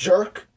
jerk.